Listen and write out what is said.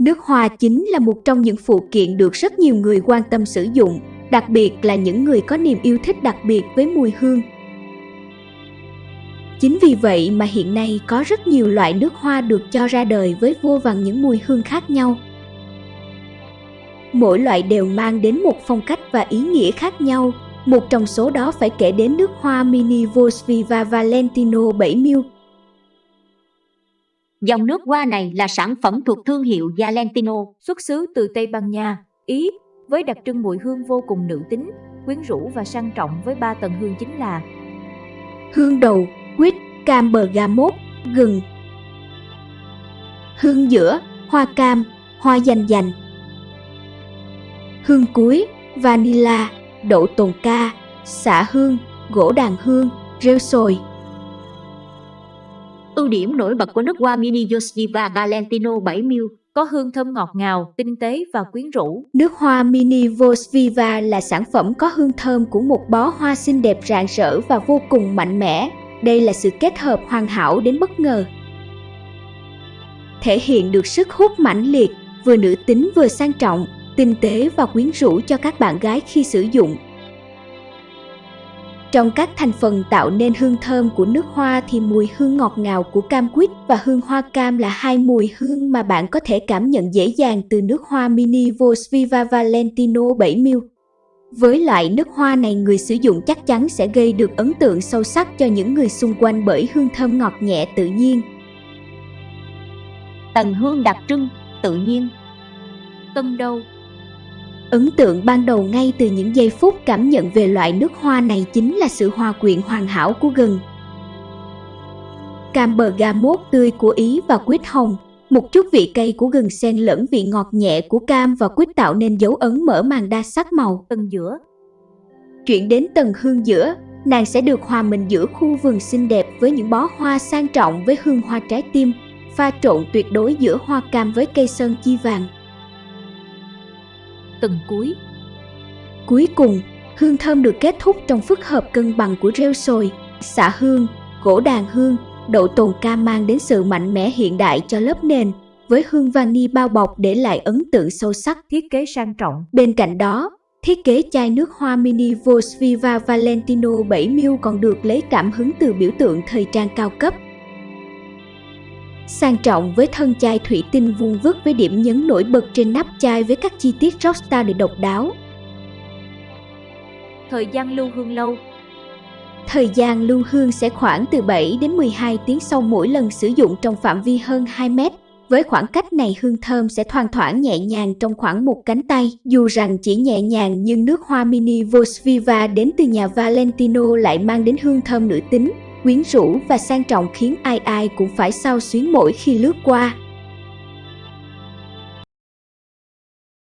Nước hoa chính là một trong những phụ kiện được rất nhiều người quan tâm sử dụng, đặc biệt là những người có niềm yêu thích đặc biệt với mùi hương. Chính vì vậy mà hiện nay có rất nhiều loại nước hoa được cho ra đời với vô vàn những mùi hương khác nhau. Mỗi loại đều mang đến một phong cách và ý nghĩa khác nhau. Một trong số đó phải kể đến nước hoa Mini Vosviva Valentino 7ml. Dòng nước hoa này là sản phẩm thuộc thương hiệu Valentino, xuất xứ từ Tây Ban Nha, Ý, với đặc trưng mùi hương vô cùng nữ tính, quyến rũ và sang trọng với ba tầng hương chính là Hương đầu, quýt, cam bergamot, gừng. Hương giữa, hoa cam, hoa dành dành. Hương cuối, vanilla, đậu tồn ca, xả hương, gỗ đàn hương, rêu sồi. Ưu điểm nổi bật của nước hoa Mini Yoshiva Valentino 7ml có hương thơm ngọt ngào, tinh tế và quyến rũ. Nước hoa Mini Vosviva là sản phẩm có hương thơm của một bó hoa xinh đẹp rạng rỡ và vô cùng mạnh mẽ. Đây là sự kết hợp hoàn hảo đến bất ngờ. Thể hiện được sức hút mãnh liệt, vừa nữ tính vừa sang trọng, tinh tế và quyến rũ cho các bạn gái khi sử dụng. Trong các thành phần tạo nên hương thơm của nước hoa thì mùi hương ngọt ngào của cam quýt và hương hoa cam là hai mùi hương mà bạn có thể cảm nhận dễ dàng từ nước hoa Mini Vosviva Valentino 7ml. Với loại nước hoa này người sử dụng chắc chắn sẽ gây được ấn tượng sâu sắc cho những người xung quanh bởi hương thơm ngọt nhẹ tự nhiên. Tầng hương đặc trưng, tự nhiên. Tân đâu Ấn tượng ban đầu ngay từ những giây phút cảm nhận về loại nước hoa này chính là sự hòa quyện hoàn hảo của gừng. Cam bergamot tươi của Ý và quýt hồng, một chút vị cay của gừng xen lẫn vị ngọt nhẹ của cam và quýt tạo nên dấu ấn mở màn đa sắc màu. Tầng giữa Chuyển đến tầng hương giữa, nàng sẽ được hòa mình giữa khu vườn xinh đẹp với những bó hoa sang trọng với hương hoa trái tim, pha trộn tuyệt đối giữa hoa cam với cây sơn chi vàng từng cuối. Cuối cùng, hương thơm được kết thúc trong phức hợp cân bằng của rêu sồi, xạ hương, gỗ đàn hương, đậu tồn ca mang đến sự mạnh mẽ hiện đại cho lớp nền, với hương vani bao bọc để lại ấn tượng sâu sắc thiết kế sang trọng. Bên cạnh đó, thiết kế chai nước hoa mini Vosviva Valentino 7ml còn được lấy cảm hứng từ biểu tượng thời trang cao cấp sang trọng với thân chai thủy tinh vuông vức với điểm nhấn nổi bật trên nắp chai với các chi tiết rockstar để độc đáo. Thời gian lưu hương lâu Thời gian lưu hương sẽ khoảng từ 7 đến 12 tiếng sau mỗi lần sử dụng trong phạm vi hơn 2 mét. Với khoảng cách này hương thơm sẽ thoang thoảng nhẹ nhàng trong khoảng một cánh tay. Dù rằng chỉ nhẹ nhàng nhưng nước hoa mini Vosviva đến từ nhà Valentino lại mang đến hương thơm nữ tính, quyến rũ và sang trọng khiến ai ai cũng phải sao xuyến mỗi khi lướt qua.